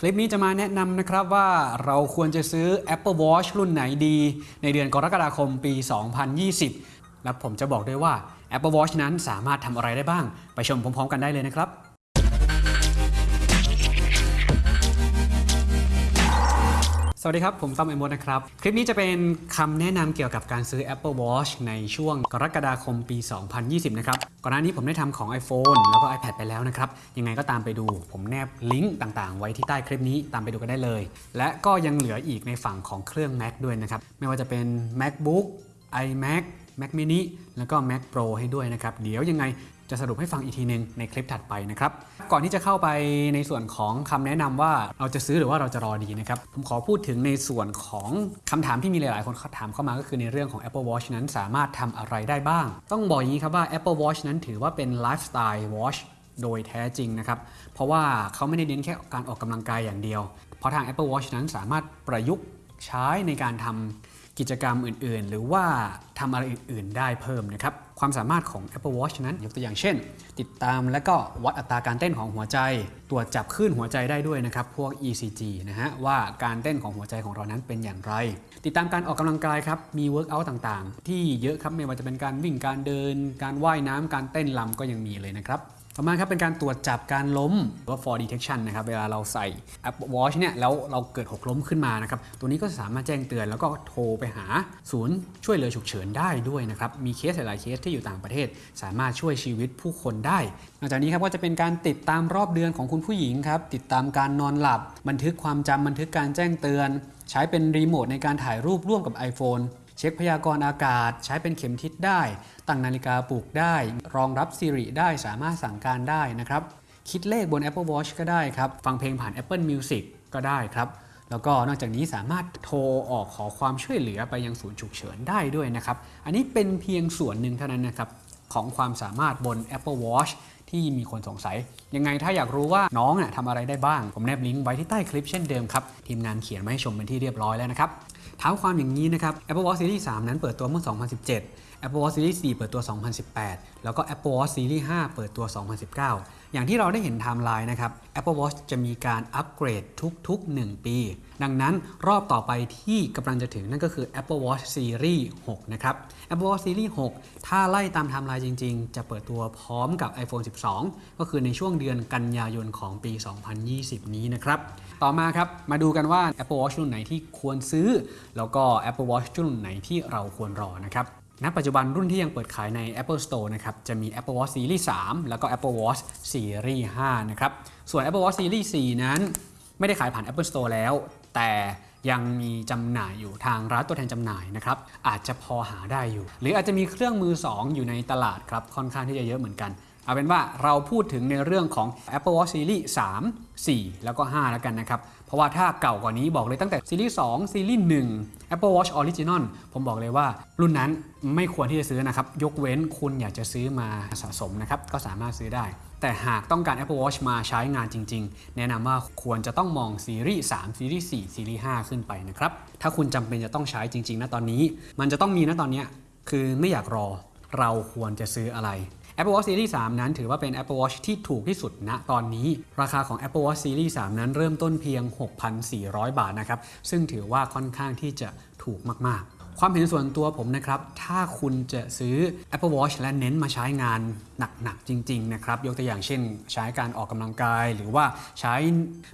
คลิปนี้จะมาแนะนำนะครับว่าเราควรจะซื้อ Apple Watch รุ่นไหนดี ในเดือนกรกฎาคมปี 2020 และผมจะบอกด้วยว่า Apple Watch นั้นสามารถทำอะไรได้บ้าง ไปชมพร้อมๆกันได้เลยนะครับ วัสดีครับ ผมต้อมไอมดนะครับ คลิปนี้จะเป็นคำแนะนำเกี่ยวกับการซื้อ Apple Watch ในช่วงกรกฎาคมปี 2020 นะครับ ก่อนหน้านี้ผมได้ทำของ iPhone แล้วก็ iPad ไปแล้วนะครับ ยังไงก็ตามไปดู ผมแนบลิงก์ต่างๆ ไว้ที่ใต้คลิปนี้ตามไปดูกันได้เลย และก็ยังเหลืออีกในฝั่งของเครื่อง Mac ด้วยนะครับ ไม่ว่าจะเป็น MacBook iMac Mac mini แล้วก็ Mac Pro ให้ด้วยนะครับ เดี๋ยวยังไง จะสรุปให้ฟังอีกทีหนึงในคลิปถัดไปนะครับ ก่อนที่จะเข้าไปในส่วนของคำแนะนำว่าเราจะซื้อหรือว่าเราจะรอดีนะครับ ผมขอพูดถึงในส่วนของคำถามที่มีหลาย ๆ คนถามเข้ามาก็คือในเรื่องของ Apple Watch นั้นสามารถทำอะไรได้บ้าง ต้องบอกอย่างนี้ครับว่า Apple Watch นั้นถือว่าเป็นไลฟ์สไตล์ watch โดยแท้จริงนะครับ เพราะว่าเขาไม่ได้เน้นแค่การออกกำลังกายอย่างเดียว เพราะทาง Apple Watch นั้นสามารถประยุกต์ใช้ในการทำ กิจกรรมอื่นๆ หรือว่าทำอะไรอื่นๆ ได้เพิ่มนะครับ ความสามารถของ Apple Watch นั้น ยกตัวอย่างเช่น ติดตามและก็วัดอัตราการเต้นของหัวใจ ตรวจจับคลื่นหัวใจได้ด้วยนะครับ พวก ECG นะฮะ ว่าการเต้นของหัวใจของเรานั้นเป็นอย่างไร ติดตามการออกกำลังกายครับ มี workout ต่างๆ ที่เยอะครับ ไม่ว่าจะเป็นการวิ่ง การเดิน การว่ายน้ำการเต้นลำก็ยังมีเลยนะครับ ต่อมาครับเป็นการตรวจจับการล้มหรือว่า fall detection นะครับเวลาเราใส่ Apple Watch เนี่ยแล้วเราเกิดหกล้มขึ้นมานะครับตัวนี้ก็สามารถแจ้งเตือนแล้วก็โทรไปหาศูนย์ช่วยเหลือฉุกเฉินได้ด้วยนะครับมีเคสหลายเคสที่อยู่ต่างประเทศ สามารถช่วยชีวิตผู้คนได้นอกจากนี้ครับก็จะเป็นการติดตามรอบเดือนของคุณผู้หญิงครับติดตามการนอนหลับ บันทึกความจำบันทึกการแจ้งเตือน ใช้เป็นรีโมทในการถ่ายรูปร่วมกับ iPhone เช็คพยากรณ์อากาศ ใช้เป็นเข็มทิศได้ ตั้งนาฬิกาปลุกได้ รองรับ Siri ได้สามารถสั่งการได้นะครับ คิดเลขบน Apple Watch ก็ได้ครับ ฟังเพลงผ่าน Apple Music ก็ได้ครับแล้วก็นอกจากนี้สามารถโทรออกขอความช่วยเหลือไปยังศูนย์ฉุกเฉินได้ด้วยนะครับ อันนี้เป็นเพียงส่วนหนึ่งเท่านั้นนะครับ ของความสามารถบน Apple Watch ที่มีคนสงสัย ยังไงถ้าอยากรู้ว่าน้องน่ะทำอะไรได้บ้าง ผมแนบลิงก์ไว้ที่ใต้คลิปเช่นเดิมครับ ทีมงานเขียนมาให้ชมเป็นที่เรียบร้อยแล้วนะครับ ท้าวความอย่างนี้นะครับ Apple Watch Series 3 นั้นเปิดตัวเมื่อ 2017 Apple Watch Series 4 เปิดตัว 2018 แล้วก็ Apple Watch Series 5 เปิดตัว 2019 อย่างที่เราได้เห็นไทม์ไลน์นะครับ Apple Watch จะมีการอัปเกรดทุกๆ 1 ปี ดังนั้นรอบต่อไปที่กำลังจะถึงนั่นก็คือ Apple Watch Series 6 นะครับ Apple Watch Series 6 ถ้าไล่ตามไทม์ไลน์จริงๆ จะเปิดตัวพร้อมกับ iPhone 12 ก็คือในช่วงเดือนกันยายนของปี 2020 นี้นะครับ ต่อมาครับ มาดูกันว่า Apple Watch รุ่นไหนที่ควรซื้อ แล้วก็ Apple Watch รุ่นไหนที่เราควรรอนะครับ ณปัจจุบันรุ่นที่ยังเปิดขายใน Apple Store นะครับจะมี Apple Watch Series 3 แล้วก็ Apple Watch Series 5 นะครับ ส่วน Apple Watch Series 4 นั้น ไม่ได้ขายผ่าน Apple Store แล้ว แต่ยังมีจำหน่ายอยู่ทางร้านตัวแทนจำหน่ายนะครับ อาจจะพอหาได้อยู่ หรืออาจจะมีเครื่องมือ 2 อยู่ในตลาดครับ ค่อนข้างที่จะเยอะเหมือนกัน เอาเป็นว่าเราพูดถึงในเรื่องของ Apple Watch Series 3 4 แล้วก็ 5 แล้วกันนะครับ เพราะว่าถ้าเก่ากว่านี้บอกเลยตั้งแต่ซีรีส์2ซีรีส์1 Apple Watch Original ผมบอกเลยว่ารุ่นนั้นไม่ควรที่จะซื้อนะครับ ยกเว้นคุณอยากจะซื้อมาสะสมนะครับ ก็สามารถซื้อได้ แต่หากต้องการ Apple Watch มาใช้งานจริง ๆ แนะนำว่าควรจะต้องมองซีรีส์3ซีรีส์4ซีรีส์5ขึ้นไปนะครับ ถ้าคุณจำเป็นจะต้องใช้จริงๆนะตอนนี้ มันจะต้องมีนะตอนนี้คือไม่อยากรอเราควรจะซื้ออะไร Apple Watch Series 3 นั้นถือว่าเป็น Apple Watch ที่ถูกที่สุดณตอนนี้ ราคาของ Apple Watch Series 3 นั้นเริ่มต้นเพียง 6,400 บาทนะครับ ซึ่งถือว่าค่อนข้างที่จะถูกมาก ๆความเห็นส่วนตัวผมนะครับ ถ้าคุณจะซื้อ Apple Watch และเน้นมาใช้งานหนัก ๆ จริง ๆ นะครับ ยกตัวอย่างเช่น ใช้การออกกำลังกาย หรือว่าใช้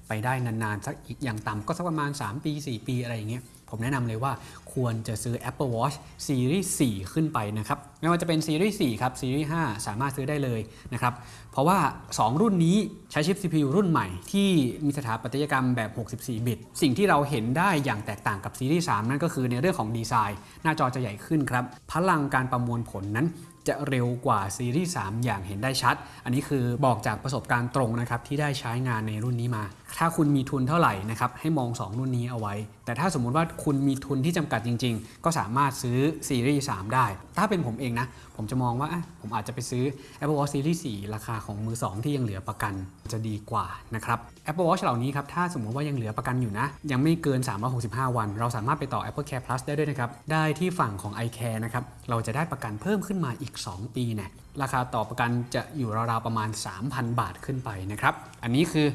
ไปได้นาน ๆ สักอีกอย่างต่ำก็สักประมาณ 3 ปี 4 ปีอะไรอย่างเงี้ย ผมแนะนำเลยว่าควรจะซื้อ Apple Watch Series 4 ขึ้นไปนะครับ ไม่ว่าจะเป็น Series 4 ครับ Series 5 สามารถซื้อได้เลยนะครับ เพราะว่า 2 รุ่นนี้ใช้ชิป CPU รุ่นใหม่ที่มีสถาปัตยกรรมแบบ 64 บิต สิ่งที่เราเห็นได้อย่างแตกต่างกับ Series 3 นั่นก็คือในเรื่องของดีไซน์ หน้าจอจะใหญ่ขึ้นครับ พลังการประมวลผลนั้น จะเร็วกว่าซีรีส์3อย่างเห็นได้ชัด อันนี้คือบอกจากประสบการณ์ตรงนะครับที่ได้ใช้งานในรุ่นนี้มา ถ้าคุณมีทุนเท่าไหร่นะครับให้มอง 2 รุ่นนี้เอาไว้ แต่ถ้าสมมุติว่าคุณมีทุนที่จำกัดจริง ๆ ก็สามารถซื้อซีรีส์3ได้ ถ้าเป็นผมเองนะ ผมจะมองว่าผมอาจจะไปซื้อ Apple Watch Series 4 ราคาของมือ 2 ที่ยังเหลือประกันจะดีกว่านะครับ Apple Watch เหล่านี้ครับถ้าสมมุติว่ายังเหลือประกันอยู่นะ ยังไม่เกิน 365 วัน เราสามารถไปต่อ Apple Care Plus ได้ด้วยนะครับได้ที่ฝั่งของ iCare นะครับเราจะได้ประกันเพิ่มขึ้นมาอีก2 ปีเนี่ยราคาต่อประกันจะอยู่ราวๆประมาณ 3,000 บาทขึ้นไปนะครับ อันนี้คือ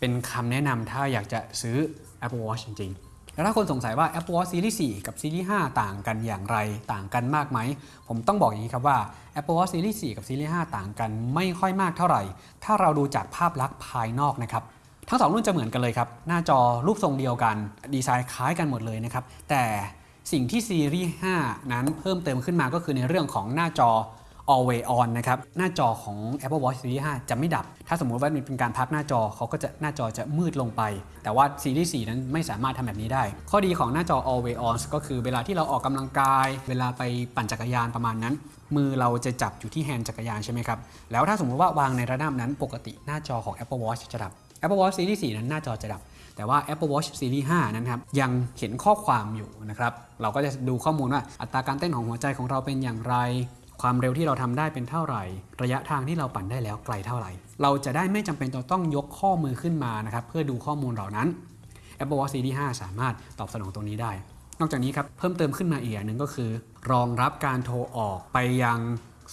เป็นคำแนะนำถ้าอยากจะซื้อ Apple Watch จริง ๆ แล้วถ้าคนสงสัยว่า Apple Watch Series 4 กับ Series 5 ต่างกันอย่างไรต่างกันมากไหม ผมต้องบอกอย่างนี้ครับว่า Apple Watch Series 4 กับ Series 5 ต่างกันไม่ค่อยมากเท่าไหร่ ถ้าเราดูจากภาพลักษณ์ภายนอกนะครับทั้งสองรุ่นจะเหมือนกันเลยครับ หน้าจอรูปทรงเดียวกัน ดีไซน์คล้ายกันหมดเลยนะครับ แต่ สิ่งที่ซีรีส์5นั้นเพิ่มเติมขึ้นมาก็คือในเรื่องของหน้าจอ always on นะครับ หน้าจอของ Apple Watch Series 5 จะไม่ดับ ถ้าสมมุติว่ามันเป็นการพักหน้าจอเขาก็จะหน้าจอจะมืดลงไป แต่ว่าซีรีส์4นั้นไม่สามารถทำแบบนี้ได้ ข้อดีของหน้าจอ always on ก็คือเวลาที่เราออกกำลังกาย เวลาไปปั่นจักรยานประมาณนั้น มือเราจะจับอยู่ที่แฮนด์จักรยานใช่ไหมครับ แล้วถ้าสมมุติว่าวางในระดับนั้นปกติหน้าจอของ Apple Watch จะดับ Apple Watch Series 4 นั้นหน้าจอจะดับ แต่ว่า Apple Watch Series 5นั้นครับยังเห็นข้อความอยู่นะครับเราก็จะดูข้อมูลว่าอัตราการเต้นของหัวใจของเราเป็นอย่างไร ความเร็วที่เราทำได้เป็นเท่าไหร่ ระยะทางที่เราปั่นได้แล้วไกลเท่าไหร่ เราจะได้ไม่จำเป็นต้องยกข้อมือขึ้นมานะครับเพื่อดูข้อมูลเหล่านั้น Apple Watch Series 5 สามารถตอบสนองตรงนี้ได้ นอกจากนี้ครับเพิ่มเติมขึ้นมาอีกอย่างหนึ่งก็คือ รองรับการโทรออกไปยัง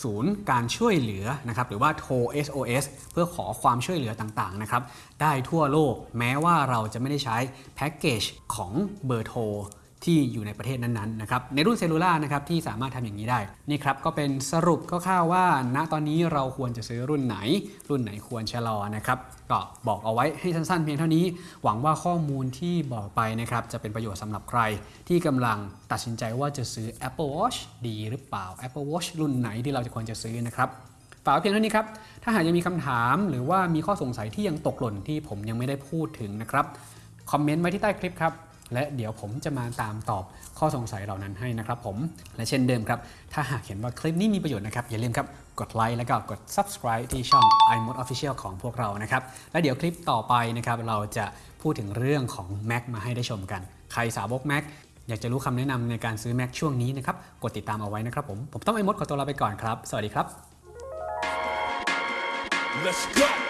ศูนย์การช่วยเหลือนะครับหรือว่าโทร SOS เพื่อขอความช่วยเหลือต่างๆนะครับได้ทั่วโลกแม้ว่าเราจะไม่ได้ใช้แพ็กเกจของเบอร์โทร ที่อยู่ในประเทศนั้นๆนะครับในรุ่นเซลลูล่านะครับที่สามารถทำอย่างนี้ได้ นี่ครับก็เป็นสรุปคร่าวๆว่า ณตอนนี้เราควรจะซื้อรุ่นไหน รุ่นไหนควรชะลอนะครับก็บอกเอาไว้ให้สั้นๆ เพียงเท่านี้ หวังว่าข้อมูลที่บอกไปนะครับจะเป็นประโยชน์สำหรับใคร ที่กำลังตัดสินใจว่าจะซื้อ Apple Watch ดีหรือเปล่า Apple Watch รุ่นไหนที่เราจะควรจะซื้อนะครับฝากเพียงเท่านี้ครับ ถ้าหากยังมีคำถามหรือว่ามีข้อสงสัยที่ยังตกหล่นที่ผมยังไม่ได้พูดถึงนะครับ คอมเมนต์ไว้ที่ใต้คลิปครับ และเดี๋ยวผมจะมาตามตอบข้อสงสัยเหล่านั้นให้นะครับผม และเช่นเดิมครับ ถ้าหากเห็นว่าคลิปนี้มีประโยชน์นะครับ อย่าลืมครับกดไลค์แล้วก็กด subscribe ที่ช่อง iMode Official ของพวกเรานะครับ และเดี๋ยวคลิปต่อไปนะครับเราจะพูดถึงเรื่องของ Mac มาให้ได้ชมกัน ใครสาวก Mac อยากจะรู้คำแนะนำในการซื้อ Mac ช่วงนี้นะครับ กดติดตามเอาไว้นะครับผม ผมต้องไอมดขอตัวลาไปก่อนครับ สวัสดีครับ Let's go.